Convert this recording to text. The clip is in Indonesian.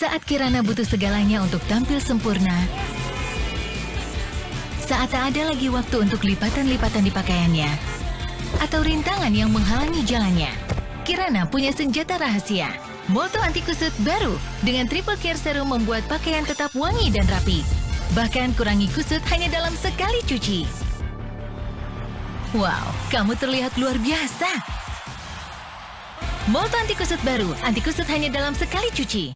Saat Kirana butuh segalanya untuk tampil sempurna, saat tak ada lagi waktu untuk lipatan-lipatan di pakaiannya, atau rintangan yang menghalangi jalannya, Kirana punya senjata rahasia. Molto Anti Kusut baru dengan Triple Care Serum membuat pakaian tetap wangi dan rapi. Bahkan kurangi kusut hanya dalam sekali cuci. Wow, kamu terlihat luar biasa. Molto Anti Kusut baru, anti kusut hanya dalam sekali cuci.